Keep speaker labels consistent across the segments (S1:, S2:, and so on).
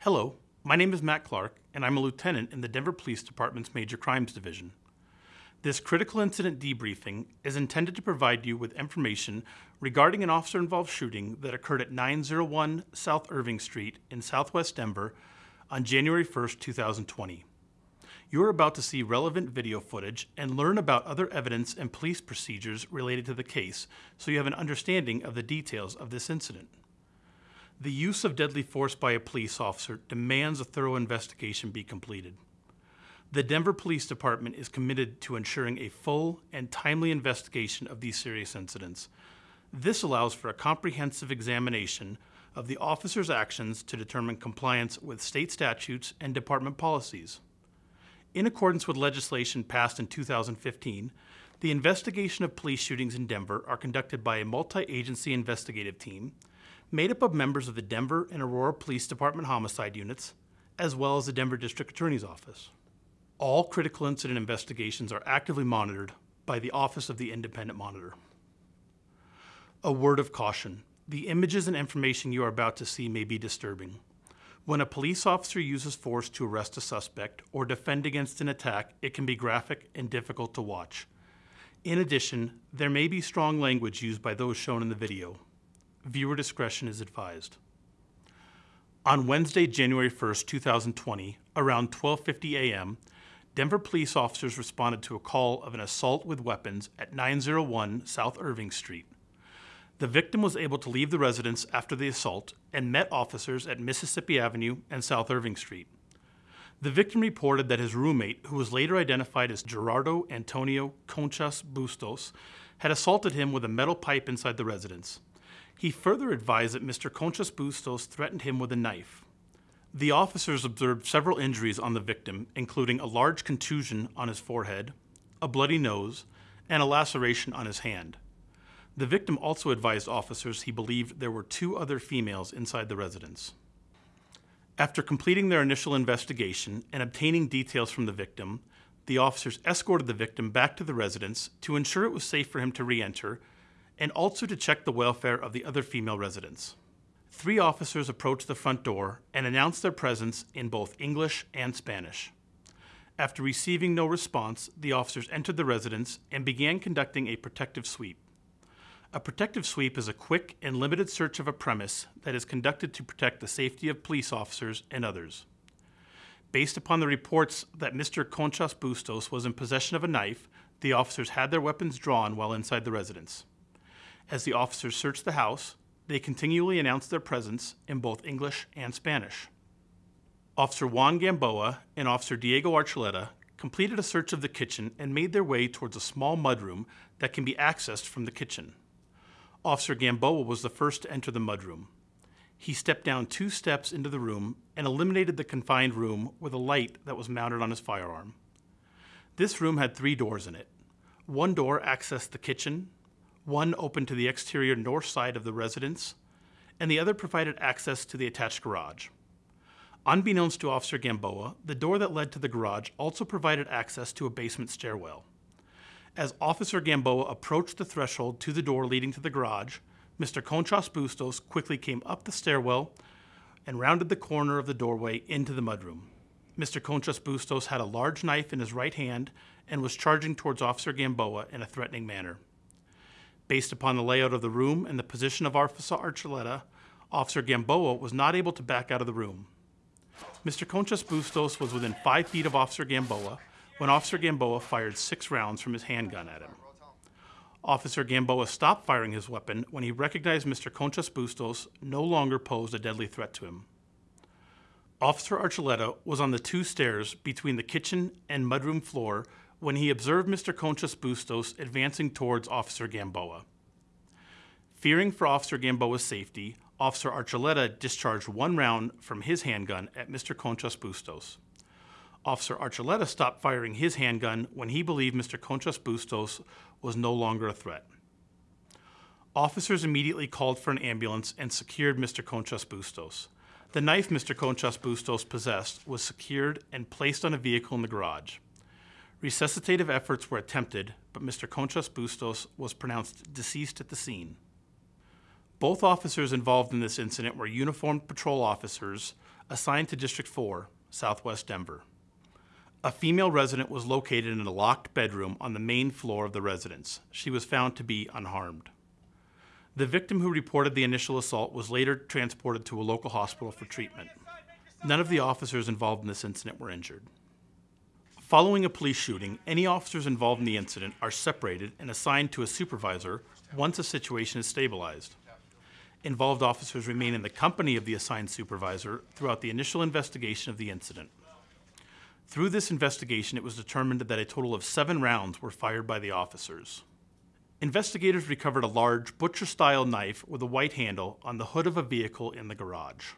S1: Hello, my name is Matt Clark, and I'm a lieutenant in the Denver Police Department's Major Crimes Division. This critical incident debriefing is intended to provide you with information regarding an officer involved shooting that occurred at 901 South Irving Street in southwest Denver on January 1st, 2020. You are about to see relevant video footage and learn about other evidence and police procedures related to the case so you have an understanding of the details of this incident. The use of deadly force by a police officer demands a thorough investigation be completed. The Denver Police Department is committed to ensuring a full and timely investigation of these serious incidents. This allows for a comprehensive examination of the officer's actions to determine compliance with state statutes and department policies. In accordance with legislation passed in 2015, the investigation of police shootings in Denver are conducted by a multi-agency investigative team made up of members of the Denver and Aurora Police Department homicide units, as well as the Denver District Attorney's Office. All critical incident investigations are actively monitored by the Office of the Independent Monitor. A word of caution. The images and information you are about to see may be disturbing. When a police officer uses force to arrest a suspect or defend against an attack, it can be graphic and difficult to watch. In addition, there may be strong language used by those shown in the video. Viewer discretion is advised. On Wednesday, January 1st, 2020, around 12:50 a.m., Denver police officers responded to a call of an assault with weapons at 901 South Irving Street. The victim was able to leave the residence after the assault and met officers at Mississippi Avenue and South Irving Street. The victim reported that his roommate, who was later identified as Gerardo Antonio Conchas Bustos, had assaulted him with a metal pipe inside the residence. He further advised that Mr. Conchas Bustos threatened him with a knife. The officers observed several injuries on the victim, including a large contusion on his forehead, a bloody nose, and a laceration on his hand. The victim also advised officers he believed there were two other females inside the residence. After completing their initial investigation and obtaining details from the victim, the officers escorted the victim back to the residence to ensure it was safe for him to re-enter and also to check the welfare of the other female residents. Three officers approached the front door and announced their presence in both English and Spanish. After receiving no response, the officers entered the residence and began conducting a protective sweep. A protective sweep is a quick and limited search of a premise that is conducted to protect the safety of police officers and others. Based upon the reports that Mr. Conchas Bustos was in possession of a knife, the officers had their weapons drawn while inside the residence. As the officers searched the house, they continually announced their presence in both English and Spanish. Officer Juan Gamboa and Officer Diego Archuleta completed a search of the kitchen and made their way towards a small mudroom that can be accessed from the kitchen. Officer Gamboa was the first to enter the mudroom. He stepped down two steps into the room and eliminated the confined room with a light that was mounted on his firearm. This room had three doors in it. One door accessed the kitchen, one opened to the exterior north side of the residence, and the other provided access to the attached garage. Unbeknownst to Officer Gamboa, the door that led to the garage also provided access to a basement stairwell. As Officer Gamboa approached the threshold to the door leading to the garage, Mr. Conchas Bustos quickly came up the stairwell and rounded the corner of the doorway into the mudroom. Mr. Conchas Bustos had a large knife in his right hand and was charging towards Officer Gamboa in a threatening manner. Based upon the layout of the room and the position of Officer Archuleta, Officer Gamboa was not able to back out of the room. Mr. Conchas Bustos was within five feet of Officer Gamboa when Officer Gamboa fired six rounds from his handgun at him. Officer Gamboa stopped firing his weapon when he recognized Mr. Conchas Bustos no longer posed a deadly threat to him. Officer Archuleta was on the two stairs between the kitchen and mudroom floor when he observed Mr. Conchas Bustos advancing towards Officer Gamboa. Fearing for Officer Gamboa's safety, Officer Archuleta discharged one round from his handgun at Mr. Conchas Bustos. Officer Archuleta stopped firing his handgun when he believed Mr. Conchas Bustos was no longer a threat. Officers immediately called for an ambulance and secured Mr. Conchas Bustos. The knife Mr. Conchas Bustos possessed was secured and placed on a vehicle in the garage. Resuscitative efforts were attempted, but Mr. Conchas Bustos was pronounced deceased at the scene. Both officers involved in this incident were uniformed patrol officers assigned to District 4, Southwest Denver. A female resident was located in a locked bedroom on the main floor of the residence. She was found to be unharmed. The victim who reported the initial assault was later transported to a local hospital for treatment. None of the officers involved in this incident were injured. Following a police shooting, any officers involved in the incident are separated and assigned to a supervisor once a situation is stabilized. Involved officers remain in the company of the assigned supervisor throughout the initial investigation of the incident. Through this investigation, it was determined that a total of seven rounds were fired by the officers. Investigators recovered a large butcher style knife with a white handle on the hood of a vehicle in the garage.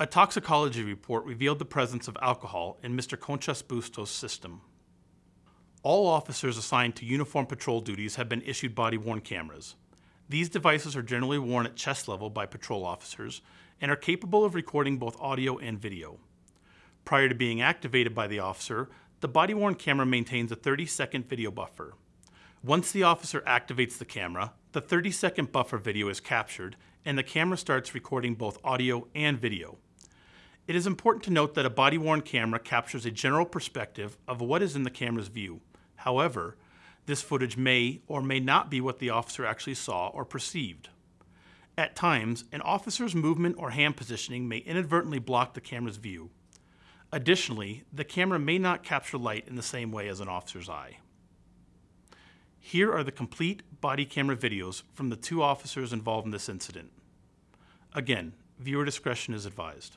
S1: A toxicology report revealed the presence of alcohol in Mr. Conchas Bustos' system. All officers assigned to uniform patrol duties have been issued body worn cameras. These devices are generally worn at chest level by patrol officers and are capable of recording both audio and video. Prior to being activated by the officer, the body worn camera maintains a 30 second video buffer. Once the officer activates the camera, the 30 second buffer video is captured and the camera starts recording both audio and video. It is important to note that a body worn camera captures a general perspective of what is in the camera's view. However, this footage may or may not be what the officer actually saw or perceived. At times, an officer's movement or hand positioning may inadvertently block the camera's view. Additionally, the camera may not capture light in the same way as an officer's eye. Here are the complete body camera videos from the two officers involved in this incident. Again, viewer discretion is advised.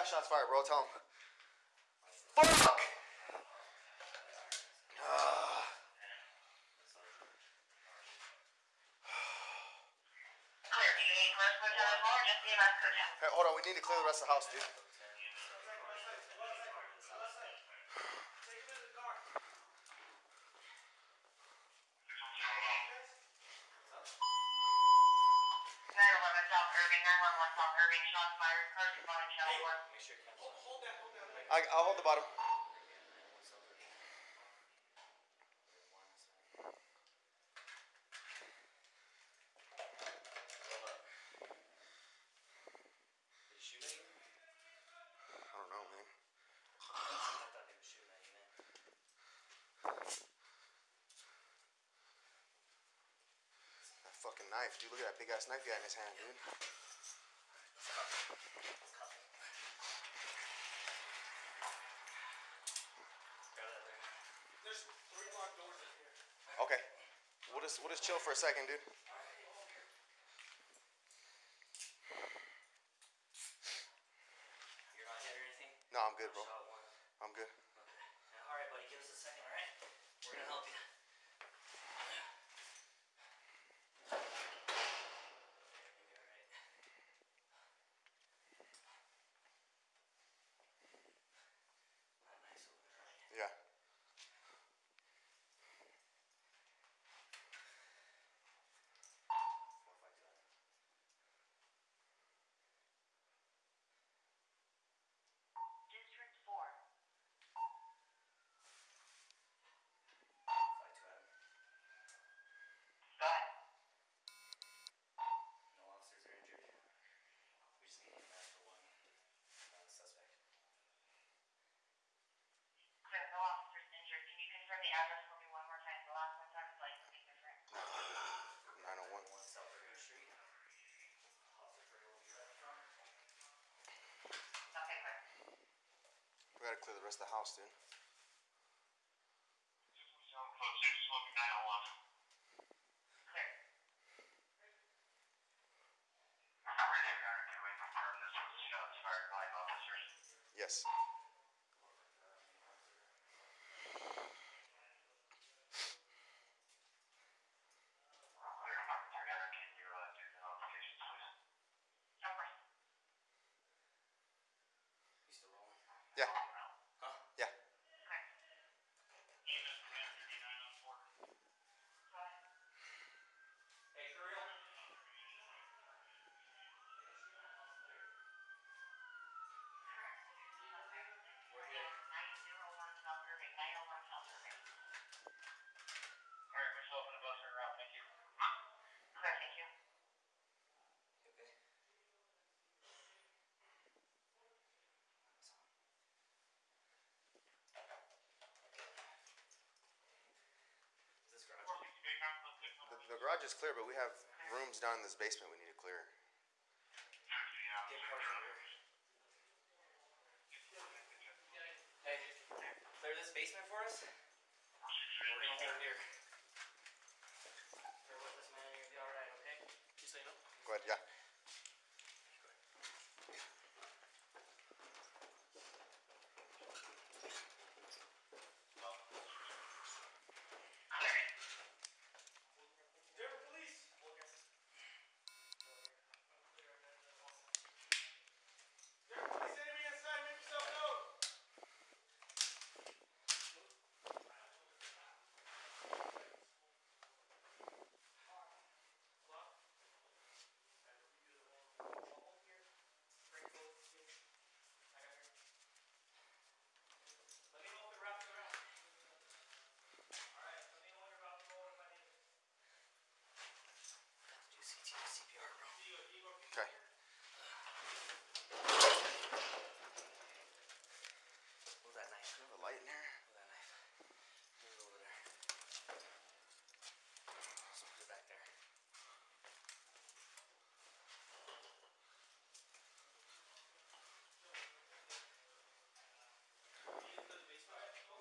S2: Got shots fired, bro. Tell him. Fuck! Hey, hold on. We need to clear the rest of the house, dude.
S3: Nine eleven South Irving, nine one one South Irving, shots fired, car responding, channel one.
S4: Make sure it comes.
S2: I, I'll hold the bottom.
S4: Did he shoot at you?
S2: I don't know, man.
S4: I thought he was shooting at you, man.
S2: That fucking knife, dude. Look at that big ass knife he had in his hand, dude.
S4: Grab that there.
S1: There's three locked doors in here.
S2: Okay. We'll just we'll just chill for a second, dude.
S4: to
S3: clear the
S2: rest of the house, dude. Yes.
S4: the garage
S5: is clear, but we have rooms down in this basement we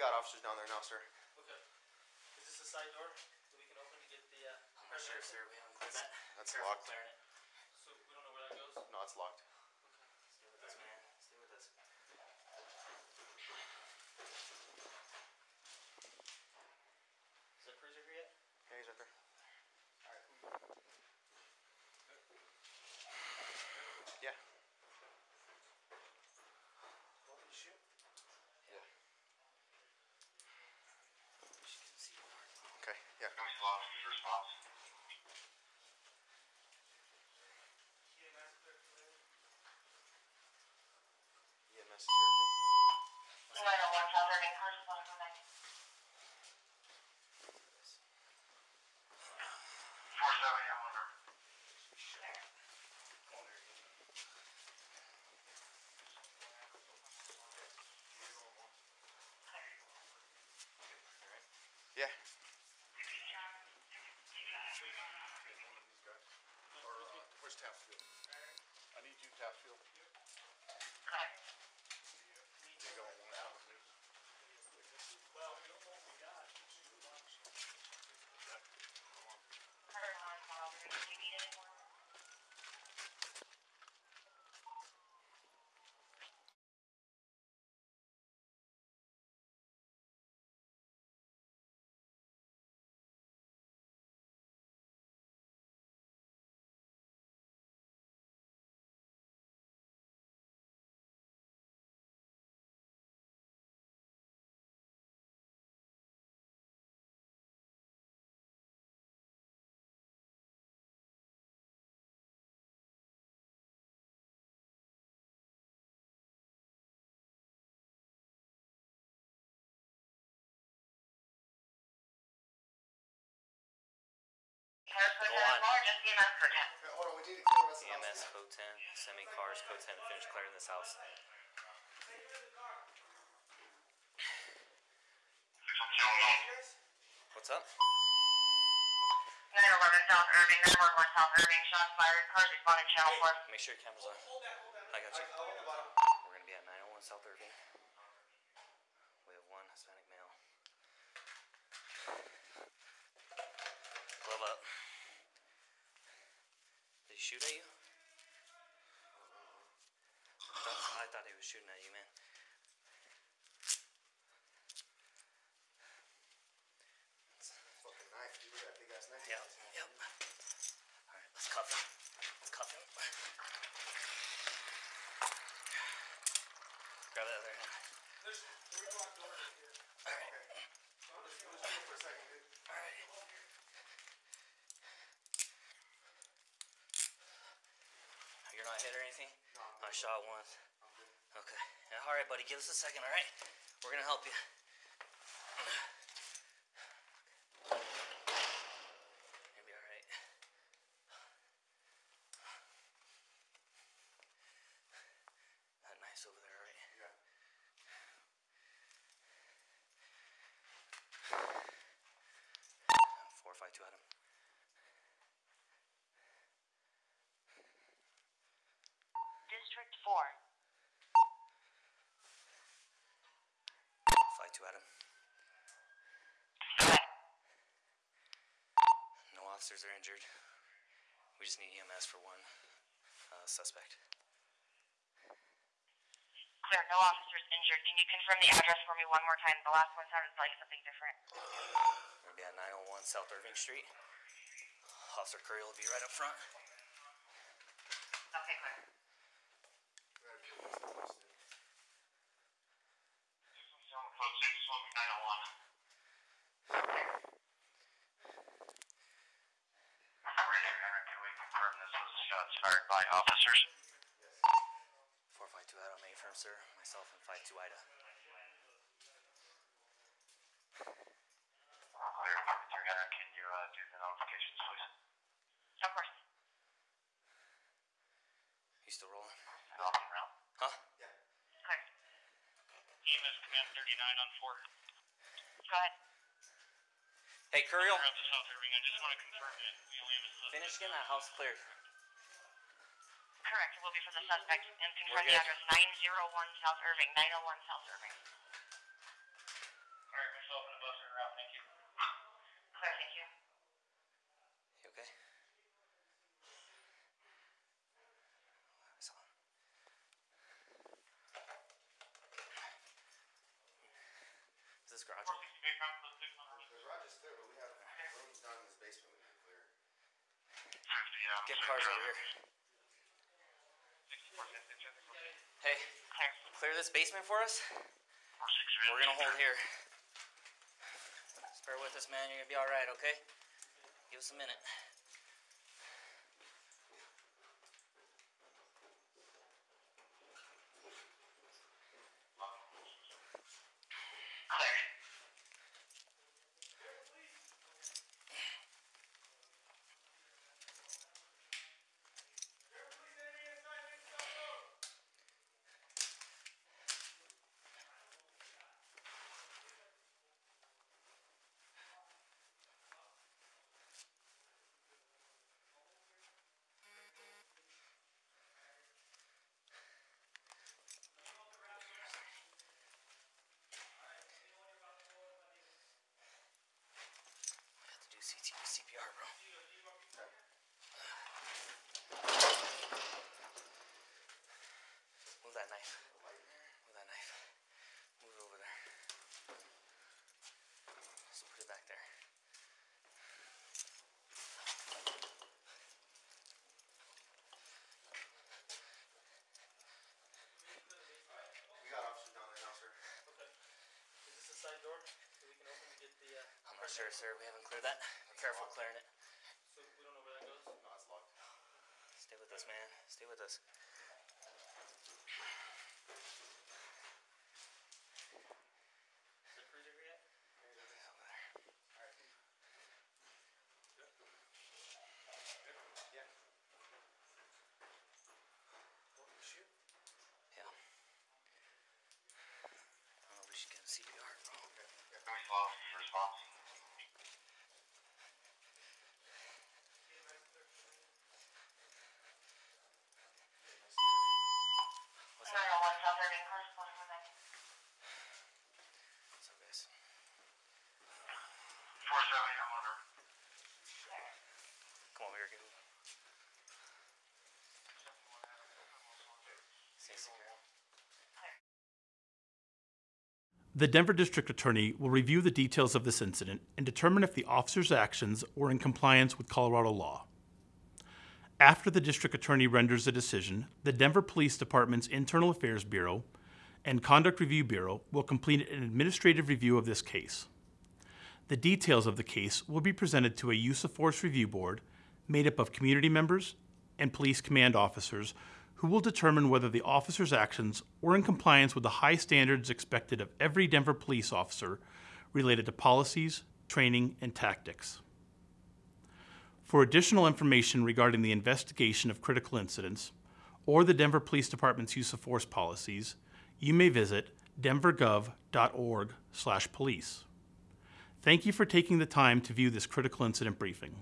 S5: got officers down there now, sir.
S2: Okay. Is this a side door that we can open to get the uh,
S4: oh, pressure? Sure, sir. We haven't cleared that.
S5: That's
S4: Careful
S5: locked.
S4: Clearing it.
S5: Yeah.
S2: EMS
S4: code 10, semi cars code 10 to finish clearing this house. What's up?
S3: 911 South Irving, 911 South Irving, shots fired, cars responding channel 4.
S4: Make sure your camera's on. I got you. We're going to be at 901 South Irving. shoot at you? Uh-huh. I thought he was shooting at you, man. Shot once. Okay. All right, buddy. Give us a second. All right. We're gonna help you. You'll be all right. That knife's over there, all right?
S2: Yeah.
S4: Four five two Adam.
S3: District 4.
S4: Five two Adam. No officers are injured. We just need EMS for one uh, suspect.
S3: Clear, no officers injured. Can you confirm the address for me one more time? The last one sounded like something different.
S4: Gonna be at 901 South Irving Street. Officer Curry will be right up front.
S3: Okay, clear.
S2: We gotta kill this place, dude.
S6: Can we confirm this was shots fired by officers?
S4: 452 Adam, A firm, sir. Myself and 52 Ida.
S6: Clear, Officer Gunner, can you, uh, do the notifications, please?
S3: Of course.
S4: You still rolling?
S6: Still off and around.
S4: Huh?
S3: Clear.
S6: EMS Command thirty-nine on four.
S3: Go ahead.
S4: Hey, Curry,
S6: Clear up to South Irving, I just wanna confirm that we only have a
S4: finish getting that house cleared.
S3: Correct. It will be for the suspect. And confirm
S4: We're
S3: the
S4: good.
S3: address 901 South Irving. 901 South Irving.
S6: Alright, myself and the bus are around, thank you.
S3: Clear, thank you.
S4: You okay? So- Is this garage? open?
S2: The garage is clear, but we have rooms down in this basement we need to clear.
S6: Fifty, um.
S4: Get cars over here. Hey,
S3: Clear.
S4: clear this basement for us. We're gonna hold here. Just bear with us, man. You're gonna be all right, okay? Give us a minute.
S6: Clear.
S4: We have to do CT, CPR, bro. Move that knife. Move that knife. Move it over there. Just put it back there.
S2: We got officers down there now, sir.
S5: Okay. Is this a side door that we can open and get the, uh,
S4: I'm not sure, sir. We haven't cleared that. Be careful clearing it.
S5: so we don't know where that goes?
S2: No, it's locked.
S4: Stay with us, man. Stay with us.
S5: Is the cruiser here yet?
S4: Over there.
S2: Yeah.
S4: Yeah. I don't know. We should get a CPR, bro.
S6: Can we call for response?
S4: What's that?
S3: 901 South Irving. Corresponding with that.
S4: What's up, guys?
S6: Four seven, I'm under.
S4: Come over here, give me. Say CPR.
S1: The Denver District Attorney will review the details of this incident and determine if the officer's actions were in compliance with Colorado law. After the District Attorney renders a decision, the Denver Police Department's Internal Affairs Bureau and Conduct Review Bureau will complete an administrative review of this case. The details of the case will be presented to a use of force review board made up of community members and police command officers who will determine whether the officer's actions were in compliance with the high standards expected of every Denver police officer related to policies, training, and tactics. For additional information regarding the investigation of critical incidents or the Denver Police Department's use of force policies, you may visit denvergov.org/police. Thank you for taking the time to view this critical incident briefing.